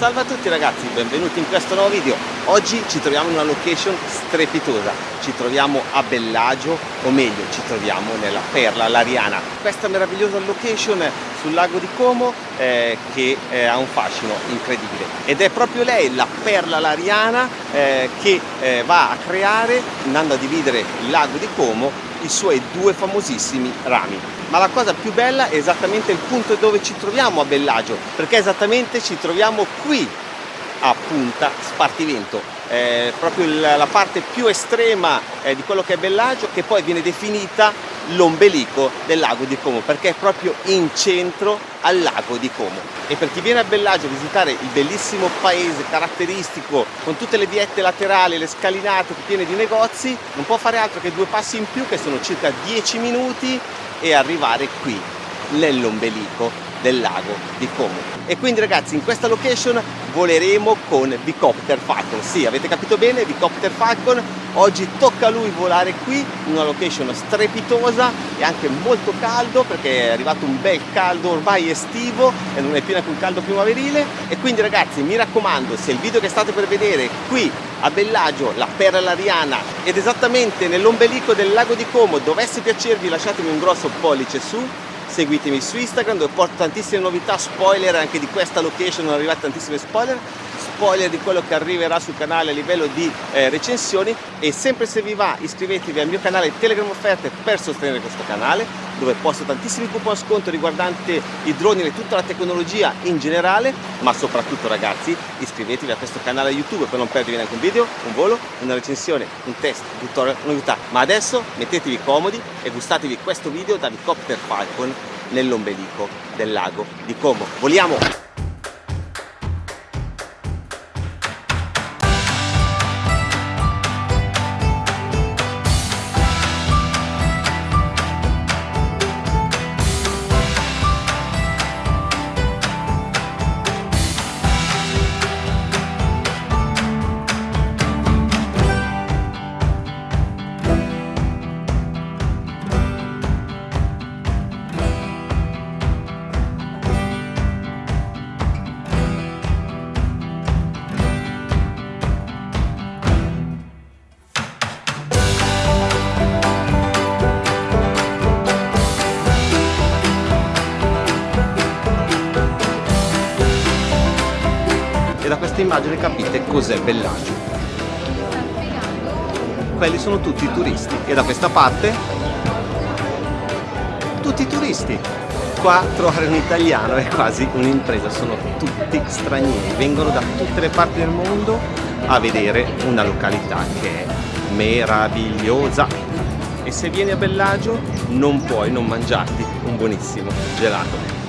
Salve a tutti ragazzi, benvenuti in questo nuovo video. Oggi ci troviamo in una location strepitosa. Ci troviamo a Bellagio, o meglio, ci troviamo nella Perla Lariana. Questa meravigliosa location sul lago di Como eh, che eh, ha un fascino incredibile. Ed è proprio lei, la Perla Lariana, eh, che eh, va a creare, andando a dividere il lago di Como, i suoi due famosissimi rami. Ma la cosa più bella è esattamente il punto dove ci troviamo a Bellagio, perché esattamente ci troviamo qui a Punta Spartivento, eh, proprio la parte più estrema eh, di quello che è Bellagio, che poi viene definita l'ombelico del lago di Como, perché è proprio in centro al lago di Como. E per chi viene a Bellagio a visitare il bellissimo paese caratteristico, con tutte le viette laterali, le scalinate piene di negozi, non può fare altro che due passi in più, che sono circa 10 minuti, e arrivare qui, nell'ombelico del lago di Como. E quindi ragazzi in questa location voleremo con Vicopter Falcon. Sì, avete capito bene, Vicopter Falcon. Oggi tocca a lui volare qui in una location strepitosa e anche molto caldo perché è arrivato un bel caldo ormai estivo e non è più neanche un caldo primaverile. E quindi ragazzi mi raccomando, se il video che state per vedere qui a Bellagio, la Perla Ariana ed esattamente nell'ombelico del lago di Como dovesse piacervi lasciatemi un grosso pollice su seguitemi su Instagram dove porto tantissime novità, spoiler anche di questa location, sono arrivate tantissime spoiler, spoiler di quello che arriverà sul canale a livello di eh, recensioni e sempre se vi va iscrivetevi al mio canale Telegram Offerte per sostenere questo canale dove posto tantissimi coupon sconto riguardanti i droni e tutta la tecnologia in generale ma soprattutto ragazzi iscrivetevi a questo canale YouTube per non perdervi neanche un video, un volo, una recensione, un test, un tutorial, una novità ma adesso mettetevi comodi e gustatevi questo video da Vicopter Falcon nell'ombelico del lago di Como. Voliamo! Questa immagine capite cos'è Bellagio. Quelli sono tutti i turisti e da questa parte tutti i turisti. Qua trovare un italiano è quasi un'impresa, sono tutti stranieri, vengono da tutte le parti del mondo a vedere una località che è meravigliosa. E se vieni a Bellagio non puoi non mangiarti un buonissimo gelato.